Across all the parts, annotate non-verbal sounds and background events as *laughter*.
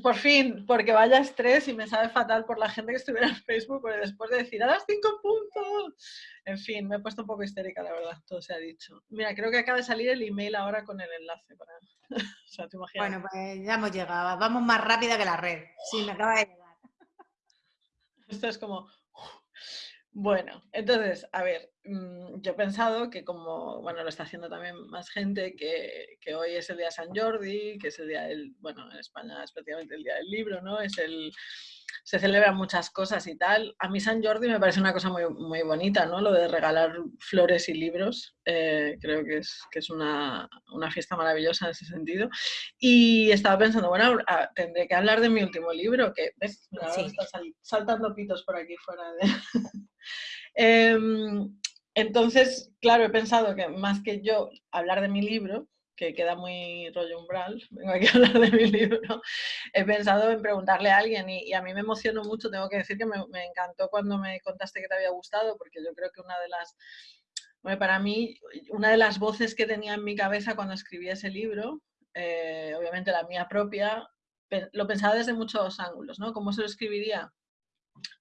por fin, porque vaya estrés y me sabe fatal por la gente que estuviera en Facebook, porque después de decir a las cinco puntos, en fin, me he puesto un poco histérica, la verdad, todo se ha dicho. Mira, creo que acaba de salir el email ahora con el enlace. Para... *laughs* o sea, ¿te imaginas? Bueno, pues ya hemos llegado, vamos más rápida que la red. Sí, me acaba de llegar. Esto es como, bueno, entonces, a ver, mm, yo he pensado que como, bueno, lo está haciendo también más gente, que, que, hoy es el día San Jordi, que es el día del, bueno, en España es prácticamente el día del libro, ¿no? Es el, se celebran muchas cosas y tal. A mí San Jordi me parece una cosa muy, muy bonita, ¿no? Lo de regalar flores y libros. Eh, creo que es, que es una, una, fiesta maravillosa en ese sentido. Y estaba pensando, bueno, tendré que hablar de mi último libro, que ves, está saltando pitos por aquí fuera de... *laughs* Em, entonces, claro, he pensado que más que yo hablar de mi libro, que queda muy rollo umbral, *laughs* vengo aquí a hablar de mi libro, he pensado en preguntarle a alguien y, a mí me emocionó mucho, tengo que decir que me, encantó cuando me contaste que te había gustado, porque yo creo que una de las, para mí, una de las voces que tenía en mi cabeza cuando escribí ese libro, eh, obviamente la mía propia, lo pensaba desde muchos ángulos, ¿no? ¿Cómo se lo escribiría?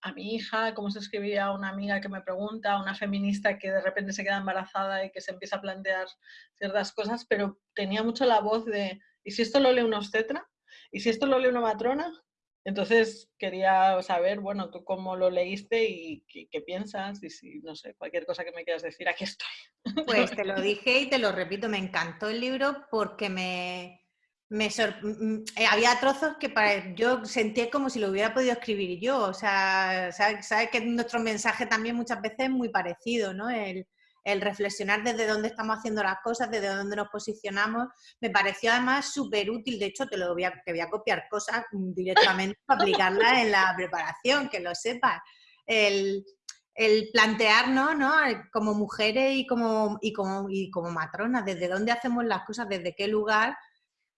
A mi hija, cómo se escribía a una amiga que me pregunta, a una feminista que de repente se queda embarazada y que se empieza a plantear ciertas cosas, pero tenía mucho la voz de, ¿y si esto lo lee una obstetra? ¿Y si esto lo lee una matrona? Entonces quería saber, bueno, tú cómo lo leíste y qué, piensas y si, no sé, cualquier cosa que me quieras decir, aquí estoy. Pues *laughs* te lo dije y te lo repito, me encantó el libro porque me, me eh, había trozos que para, yo sentía como si lo hubiera podido escribir yo, o sea, sabes sabe que nuestro mensaje también muchas veces es muy parecido, ¿no? El, reflexionar desde dónde estamos haciendo las cosas, desde dónde nos posicionamos, me pareció además súper útil, de hecho te, lo voy a, te voy a copiar cosas directamente para aplicarlas en la preparación, que lo sepas. El, el plantearnos ¿no? como mujeres y como, y, como, y como matronas, desde dónde hacemos las cosas, desde qué lugar,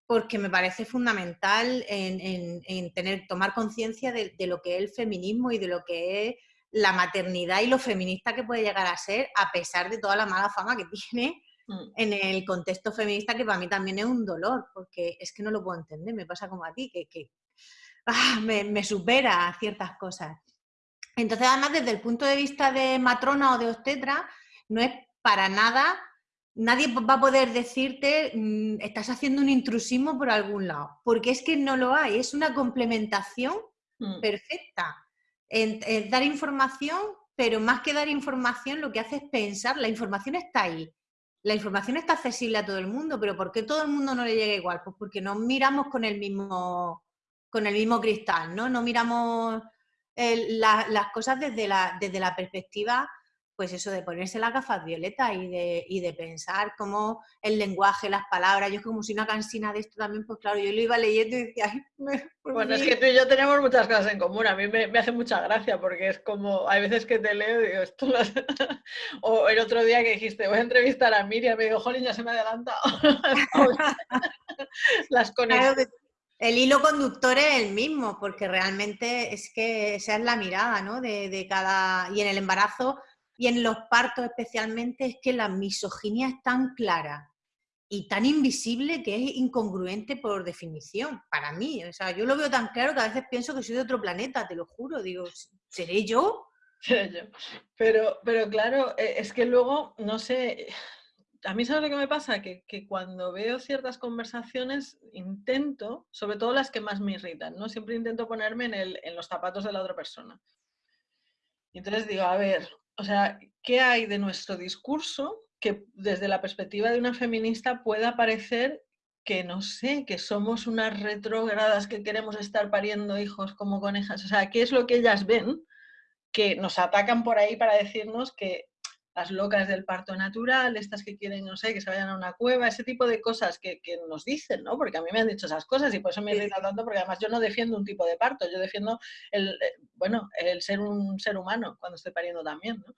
porque me parece fundamental en, tener, tomar conciencia de, lo que es el feminismo y de lo que es la maternidad y lo feminista que puede llegar a ser, a pesar de toda la mala fama que *laughs* tiene mm. en el contexto feminista, que para mí también es un dolor, porque es que no lo puedo entender, me pasa como a ti, que, *laughs* ah, me, me supera ciertas cosas. Entonces, además, desde el punto de vista de matrona o de obstetra, no es para nada nadie va a poder decirte, mm, estás haciendo un intrusismo por algún lado, porque es que no lo hay, es una complementación mm. perfecta. En, dar información, pero más que dar información, lo que hace es pensar, la información está ahí, la información está accesible a todo el mundo, pero ¿por qué todo el mundo no le llega igual? Pues porque no miramos con el mismo, con el mismo cristal, ¿no? No miramos las cosas desde la, desde la perspectiva pues eso de ponerse las gafas violetas y de, y de pensar cómo el lenguaje, las palabras, yo como si una cansina de esto también, pues claro, yo lo iba leyendo y decía, Bueno, es que tú y yo tenemos muchas cosas en común, a mí me, hace mucha gracia porque es como, hay veces que te leo y digo, esto lo *laughs* o el otro día que dijiste, voy a entrevistar a Miriam, me digo, jolín, ya se me ha adelantado. *laughs* las conexiones. el hilo conductor es el mismo, porque realmente es que esa es la mirada, ¿no? De, de cada... Y en el embarazo y en los partos especialmente es que la misoginia es tan clara y tan invisible que es incongruente por definición, para mí. O sea, yo lo veo tan claro que a veces pienso que soy de otro planeta, te lo juro. Digo, ¿seré yo? *laughs* Pero, pero claro, e, es que luego, no sé, a mí sabes lo que me pasa, que, que, cuando veo ciertas conversaciones intento, sobre todo las que más me irritan, ¿no? Siempre intento ponerme en, el, en los zapatos de la otra persona. Y entonces digo, a ver, o sea, ¿qué hay de nuestro discurso que desde la perspectiva de una feminista pueda parecer que, no sé, que somos unas retrógradas que queremos estar pariendo hijos como conejas? O sea, ¿qué es lo que ellas ven que nos atacan por ahí para decirnos que las locas del parto natural, estas que quieren, no sé, que se vayan a una cueva, ese tipo de cosas que, nos dicen, ¿no? Porque a mí me han dicho esas cosas y por eso me irrita tanto, porque además yo no defiendo un tipo de parto, yo defiendo el, eh, bueno, el ser un ser humano cuando estoy pariendo también, ¿no?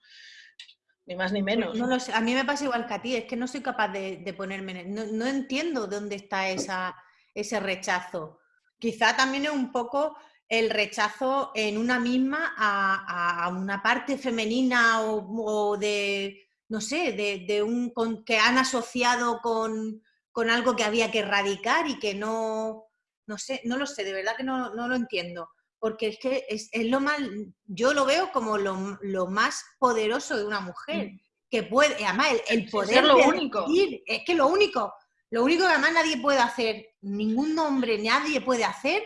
Ni más ni pues menos. No lo sé. A mí me pasa igual que a ti, es que no soy capaz de, ponerme, no, no entiendo dónde está esa, ese rechazo. Quizá también es un poco el rechazo en una misma a, una parte femenina o, de, no sé, de, un que han asociado con, algo que había que erradicar y que no, no sé, no lo sé, de verdad que no, lo entiendo. Porque es que es, lo más, yo lo veo como lo, más poderoso de una mujer. Mm. Que puede, además el, poder. lo único. es que lo único, lo único que además nadie puede hacer, ningún hombre, nadie puede hacer,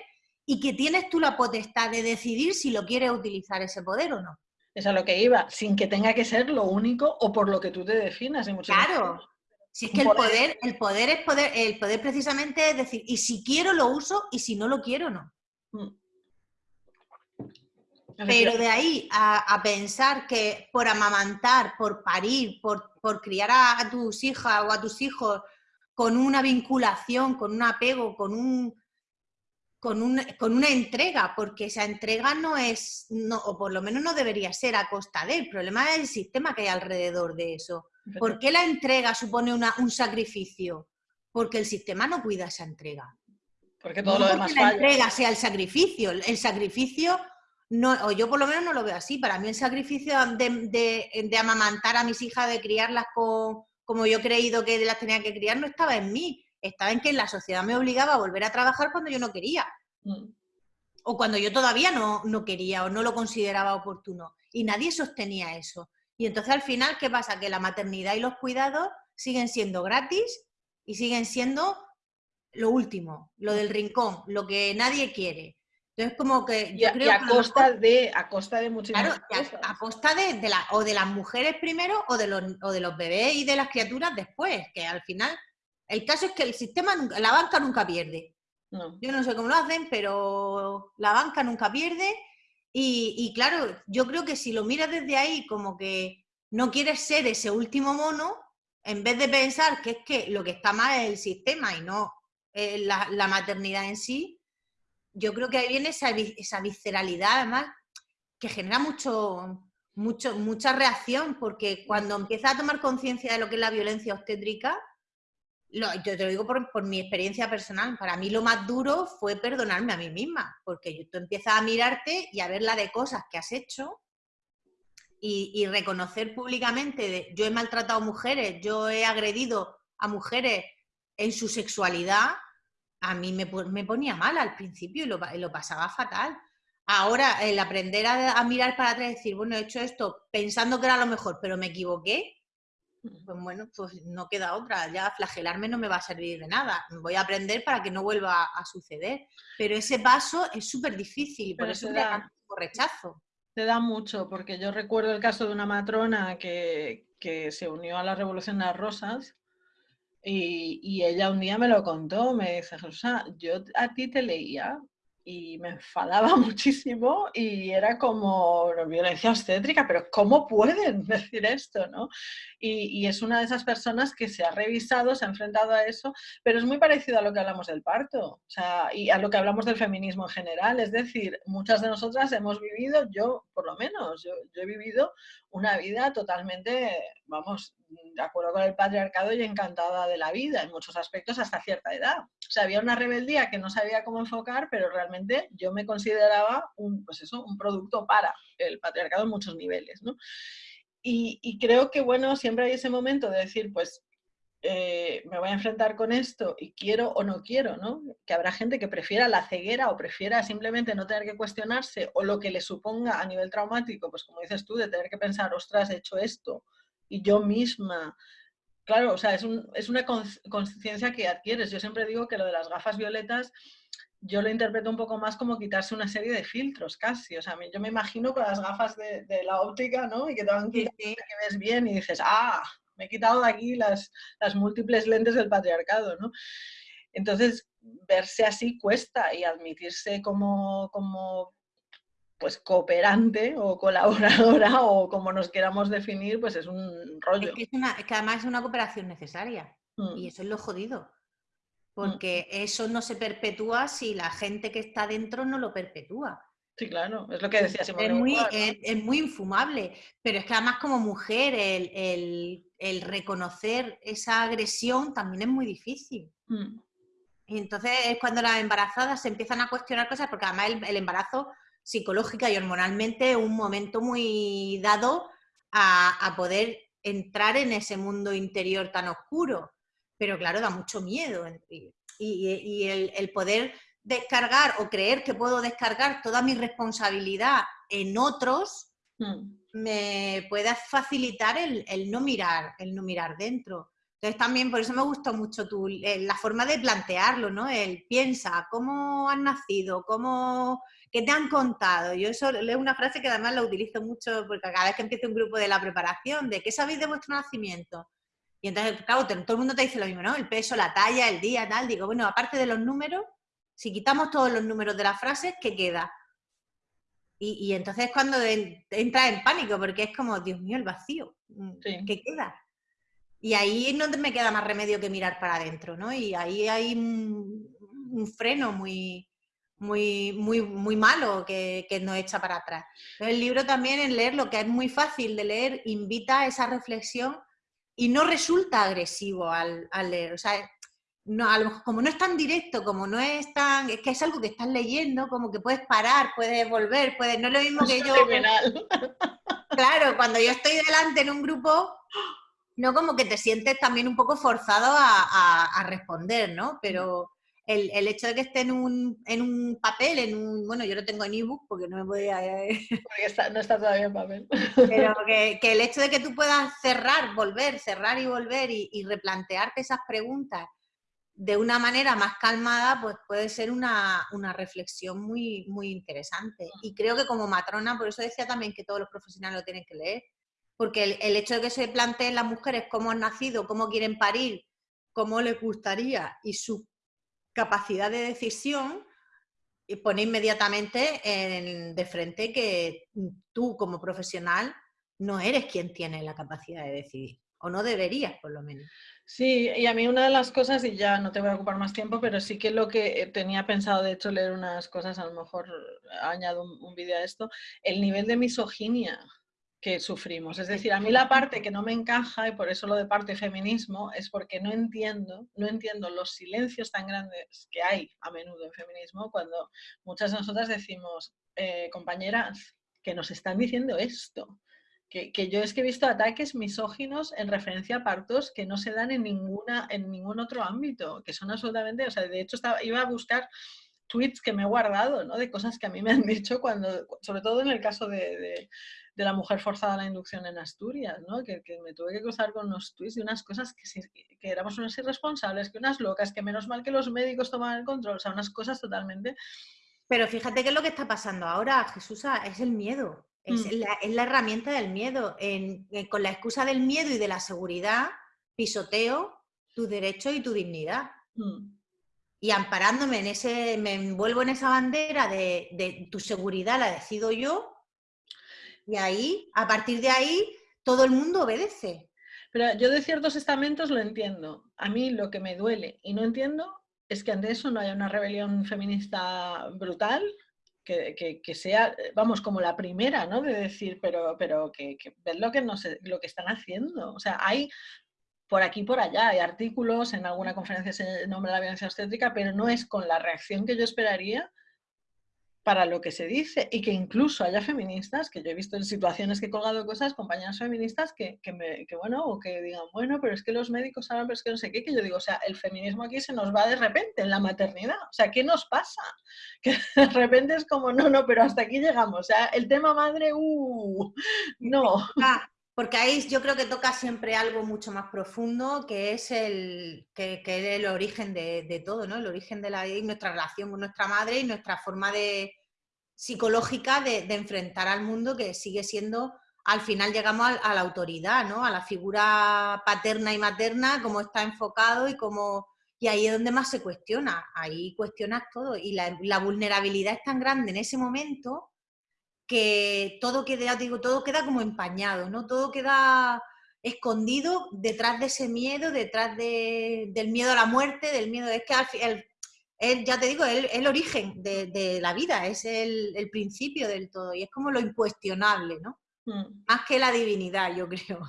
y que tienes tú la potestad de decidir si lo quieres utilizar ese poder o no. Es a lo que iba, sin que tenga que ser lo único o por lo que tú te definas. claro, si es que el poder, el poder es poder, el poder precisamente es decir, y si quiero lo uso y si no lo quiero no. Mm. Pero de ahí a, pensar que por amamantar, por parir, por, criar a, tus hijas o a tus hijos con una vinculación, con un apego, con un, con, una entrega, porque esa entrega no es, no, o por lo menos no debería ser a costa de. El problema es el sistema que hay alrededor de eso. ¿Por qué la entrega supone un sacrificio? Porque el sistema no cuida esa entrega. Porque todo lo demás la entrega sea el sacrificio. El sacrificio, no, o yo por lo menos no lo veo así. Para mí el sacrificio de, amamantar a mis hijas, de criarlas como yo he creído que las tenía que criar, no estaba en mí. Estaba en que la sociedad me obligaba a volver a trabajar cuando yo no quería. Mm. O cuando yo todavía no, no quería o no lo consideraba oportuno. Y nadie sostenía eso. Y entonces al final, ¿qué pasa? Que la maternidad y los cuidados siguen siendo gratis y siguen siendo lo último, lo del rincón, lo que nadie quiere. Entonces como que yo creo a costa de a costa de muchísimas claro, A, costa de, la, o de las mujeres primero o de los o de los bebés y de las criaturas después, que al final el caso es que el sistema la banca nunca pierde. Yo no sé cómo lo hacen, pero la banca nunca pierde y, claro, yo creo que si lo miras desde ahí como que no quieres ser ese último mono, en vez de pensar que es que lo que está mal es el sistema y no eh, la, maternidad en sí, yo creo que ahí viene esa, esa visceralidad además que genera mucho, mucho, mucha reacción, porque cuando empiezas a tomar conciencia de lo que es la violencia obstétrica, yo te lo digo por, mi experiencia personal, para mí lo más duro fue perdonarme a mí misma, porque tú empiezas a mirarte y a ver la de cosas que has hecho y, reconocer públicamente, de, yo he maltratado mujeres, yo he agredido a mujeres en su sexualidad, a mí me, ponía mal al principio y lo, lo pasaba fatal. Ahora, el aprender a, a, mirar para atrás y decir, bueno, he hecho esto pensando que era lo mejor, pero me equivoqué, pues bueno, pues no queda otra, ya flagelarme no me va a servir de nada, voy a aprender para que no vuelva a, suceder. Pero ese paso es súper difícil, por eso te da rechazo. Te da mucho, porque yo recuerdo el caso de una matrona que, se unió a la Revolución de las Rosas y, y, ella un día me lo contó, me dice, Rosa, yo a ti te leía y me enfadaba *laughs* muchísimo y era como violencia obstétrica, pero ¿cómo pueden *laughs* decir esto? ¿no? Y, es una de esas personas que se ha revisado, se ha enfrentado a eso, pero es muy parecido a lo que hablamos del parto o sea, y a lo que hablamos del feminismo en general. Es decir, muchas de nosotras hemos vivido, yo por lo menos, yo, yo he vivido una vida totalmente, vamos, de acuerdo con el patriarcado y encantada de la vida en muchos aspectos hasta cierta edad. O sea, había una rebeldía que no sabía cómo enfocar, pero realmente yo me consideraba un, pues eso, un producto para el patriarcado en muchos niveles. ¿no? Y, creo que, bueno, siempre hay ese momento de decir, pues eh, me voy a enfrentar con esto y quiero o no quiero, ¿no? Que habrá gente que prefiera la ceguera o prefiera simplemente no tener que cuestionarse o lo que le suponga a nivel traumático, pues como dices tú, de tener que pensar, ostras, he hecho esto y yo misma. Claro, o sea, es, es una conciencia que adquieres. Yo siempre digo que lo de las gafas violetas yo lo interpreto un poco más como quitarse una serie de filtros casi. O sea, yo me imagino con las gafas de, la óptica, ¿no? Y que te van quitando que ves bien y dices, ah, me he quitado de aquí las, las múltiples lentes del patriarcado, ¿no? Entonces, verse así cuesta y admitirse como, como pues cooperante o colaboradora *laughs* o como nos queramos definir, pues es un rollo. Es que, una, que además es una cooperación necesaria mm. y eso es lo jodido. Mm. porque eso no se perpetúa si la gente que está dentro no lo perpetúa. Sí, claro, es lo que decía Simón. Es muy, es, muy infumable, pero es que además como mujer el, reconocer esa agresión también es muy difícil. Mm. Y entonces es cuando las embarazadas se empiezan a cuestionar cosas, porque además el, embarazo psicológica y hormonalmente un momento muy dado a, a poder entrar en ese mundo interior tan oscuro pero claro, da mucho miedo. Y, el, poder descargar o creer que puedo descargar toda mi responsabilidad en otros, mm. me puede facilitar el, no mirar, el no mirar dentro. Entonces también por eso me gustó mucho tu, la forma de plantearlo, ¿no? El piensa, ¿cómo has nacido? ¿Cómo, ¿Qué te han contado? Yo eso leo una frase que además la utilizo mucho porque cada vez que empiezo un grupo de la preparación, de ¿qué sabéis de vuestro nacimiento? Y entonces, claro, todo el mundo te dice lo mismo, ¿no? El peso, la talla, el día, tal. Digo, bueno, aparte de los números, si quitamos todos los números de las frases, ¿qué queda? Y, entonces cuando entra en pánico, porque es como, Dios mío, el vacío, ¿qué queda? Y ahí no me queda más remedio que mirar para adentro, ¿no? Y ahí hay un, freno muy, muy, muy, muy malo que, que, nos echa para atrás. el libro también en leerlo, que es muy fácil de leer, invita a esa reflexión y no resulta agresivo al, leer. O sea, no, como no es tan directo, como no es tan, es que es algo que estás leyendo, como que puedes parar, puedes volver, puedes, no es lo mismo que *laughs* yo. *laughs* Claro, cuando yo estoy delante en un grupo, no como que te sientes también un poco forzado a, responder, ¿no? Pero el, hecho de que esté en un, en un, papel, en un, bueno, yo lo tengo en ebook porque no me podía... *laughs* Porque no está todavía en papel. Pero *laughs* que, el hecho de que tú puedas cerrar, volver, cerrar y volver y, y, replantearte esas preguntas de una manera más calmada, pues puede ser una, una, reflexión muy, muy interesante. Mm. Y creo que como matrona, por eso decía también que todos los profesionales lo tienen que leer, porque el, el hecho de que se planteen las mujeres cómo han nacido, cómo quieren parir, cómo les gustaría y su capacidad de decisión y pone inmediatamente de frente que tú como profesional no eres quien tiene la capacidad de decidir, o no deberías por lo menos. Sí, y a mí una de las cosas, y ya no te voy a ocupar más tiempo, pero sí que lo que tenía pensado, de hecho, leer unas cosas, a lo mejor añado un, un vídeo a esto, el nivel de misoginia que sufrimos. Es decir, a mí la parte que no me encaja, y por eso lo de parte feminismo, es porque no entiendo, no entiendo los silencios tan grandes que hay a menudo en feminismo cuando muchas de nosotras decimos, eh, compañeras, que nos están diciendo esto. Que, que, yo es que he visto ataques misóginos en referencia a partos que no se dan en, ninguna, en ningún otro ámbito, que son absolutamente, o sea, de hecho estaba, iba a buscar tweets que me he guardado, ¿no? De cosas que a mí me han dicho cuando, sobre todo en el caso de, de la mujer forzada a la inducción en Asturias, ¿no? que, me tuve que cruzar con unos tweets y unas cosas que, que, éramos unas irresponsables, que unas locas, que menos mal que los médicos tomaban el control, o sea, unas cosas totalmente... Pero fíjate que es lo que está pasando ahora, Jesús, es el miedo, es, mm. la, herramienta del miedo. con la excusa del miedo y de la seguridad, pisoteo tu derecho y tu dignidad. Mm. Y amparándome en ese, me envuelvo en esa bandera de, de tu seguridad la decido yo, y ahí, a partir de ahí, todo el mundo obedece. Pero yo de ciertos estamentos lo entiendo. A mí lo que me duele y no entiendo es que ante eso no haya una rebelión feminista brutal, que, que, sea, vamos, como la primera, ¿no? De decir, pero, pero que, que lo que, no lo que están haciendo. O sea, hay por aquí por allá, hay artículos, en alguna conferencia se nombra la violencia obstétrica, pero no es con la reacción que yo esperaría para lo que se dice y que incluso haya feministas, que yo he visto en situaciones que he colgado cosas, compañeras feministas que, que, me, que, bueno, o que digan, bueno, pero es que los médicos hablan, pero es que no sé qué, que yo digo, o sea, el feminismo aquí se nos va de repente en la maternidad, o sea, ¿qué nos pasa? *laughs* Que de repente es como, no, no, pero hasta aquí llegamos, o sea, el tema madre, uh, no. Porque ahí yo creo que toca siempre algo mucho más profundo, que es el, que, que el origen de, de, todo, ¿no? El origen de la, nuestra relación con nuestra madre y nuestra forma de, psicológica de, de, enfrentar al mundo que sigue siendo, al final llegamos a, la autoridad, ¿no? A la figura paterna y materna, cómo está enfocado y cómo... Y ahí es donde más se cuestiona, ahí cuestionas todo. Y la, la vulnerabilidad es tan grande en ese momento que todo queda, digo, todo queda como empañado, ¿no? Todo queda escondido detrás de ese miedo, detrás de, del miedo a la muerte, del miedo, es que al, el, ya te digo, es el, origen de, la vida, es el, principio del todo y es como lo incuestionable, ¿no? Mm. Más que la divinidad, yo *laughs* creo.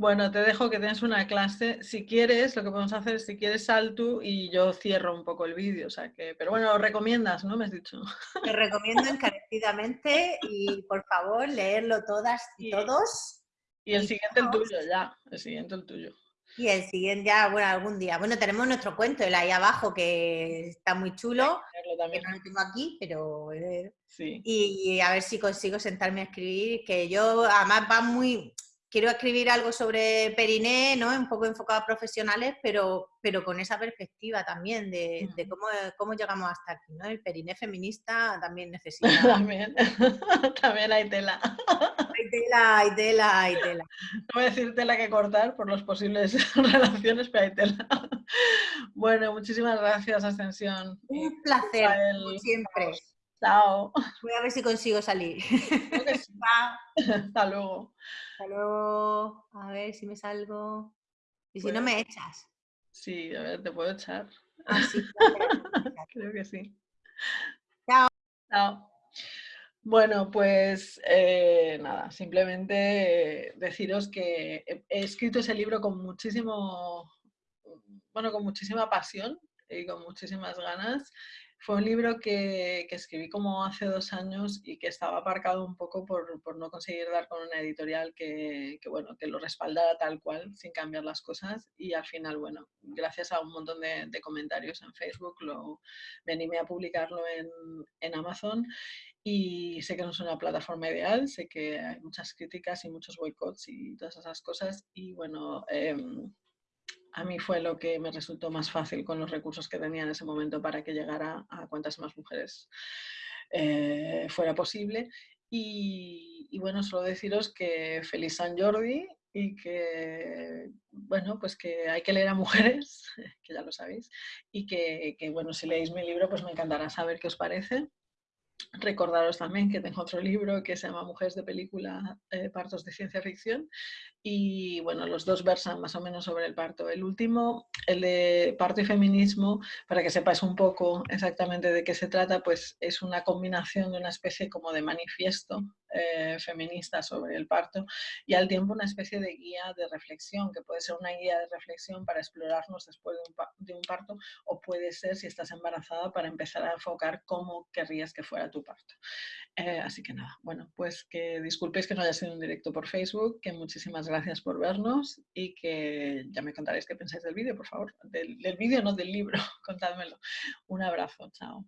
Bueno, te dejo que tienes una clase. Si quieres, lo que podemos hacer es, si quieres, sal tú y yo cierro un poco el vídeo. O sea que, pero bueno, lo recomiendas, ¿no? Me has dicho. Te recomiendo *laughs* encarecidamente y por favor, leerlo todas y, todos. Y el siguiente el tuyo, ya. El siguiente el tuyo. Y el siguiente ya, bueno, algún día. Bueno, tenemos nuestro cuento, el ahí abajo, que está muy chulo, que no lo tengo aquí, pero... Eh, sí. Y, a ver si consigo sentarme a escribir, que yo además va muy... Quiero escribir algo sobre Periné, ¿no? Un poco enfocado a profesionales, pero, pero con esa perspectiva también de, cómo, cómo, llegamos hasta aquí, ¿no? El Periné feminista también necesita... *laughs* también, *laughs* también hay tela *laughs* tela, hay tela, hay tela. No voy a decir tela que cortar por las posibles relaciones, pero hay tela. Bueno, muchísimas gracias, Ascensión. Un placer, como siempre. Chao. Voy a ver si consigo salir. Hasta luego. Hasta luego. A ver si me salgo. Y si no me echas. Sí, a ver, te puedo echar. Ah, sí, *laughs* Creo que sí. Chao. Chao. Bueno, pues eh, nada, simplemente deciros que he, escrito ese libro con muchísimo, bueno, con muchísima pasión y con muchísimas ganas. Fue un libro que, escribí como hace dos años y que estaba aparcado un poco por, no conseguir dar con una editorial que, bueno, que lo respaldara tal cual, sin cambiar las cosas. Y al final, bueno, gracias a un montón de, comentarios en Facebook, lo, me animé a publicarlo en, en Amazon y sé que no es una plataforma ideal, sé que hay muchas críticas y muchos boicots y todas esas cosas. Y bueno, em, a mí fue lo que me resultó más fácil con los recursos que tenía en ese momento para que llegara a cuantas más mujeres eh, fuera posible. Y, y, bueno, solo deciros que feliz San Jordi y que, bueno, pues que hay que leer a mujeres, *laughs* que ya lo sabéis, y que, que bueno, si leéis mi libro, pues me encantará saber qué os parece. Recordaros también que tengo otro libro que se llama Mujeres de Película, eh, Partos de Ciencia Ficción. Y bueno, los dos versan más o menos sobre el parto. El último, el de parto y feminismo, para que sepáis un poco exactamente de qué se trata, pues es una combinación de una especie como de manifiesto eh, feminista sobre el parto y al tiempo una especie de guía de reflexión, que puede ser una guía de reflexión para explorarnos después de un, parto o puede ser, si estás embarazada, para empezar a enfocar cómo querrías que fuera tu parto. Eh, así que nada, bueno, pues que disculpéis que no haya sido un directo por Facebook, que muchísimas gracias por vernos y que ya me contaréis qué pensáis del vídeo, por favor. Del, del vídeo, no del libro, *laughs* contádmelo. Un abrazo, chao.